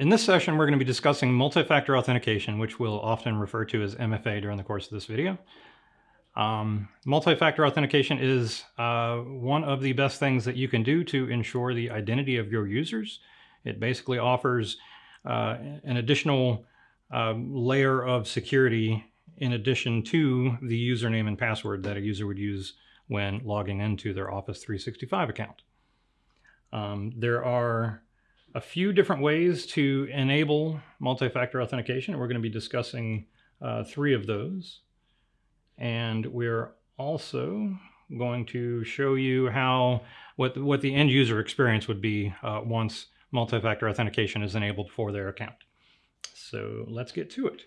In this session, we're going to be discussing multi-factor authentication, which we'll often refer to as MFA during the course of this video. Um, multi-factor authentication is uh, one of the best things that you can do to ensure the identity of your users. It basically offers uh, an additional uh, layer of security in addition to the username and password that a user would use when logging into their Office 365 account. Um, there are a few different ways to enable multi-factor authentication. We're going to be discussing uh, three of those. And we're also going to show you how what, what the end user experience would be uh, once multi-factor authentication is enabled for their account. So let's get to it.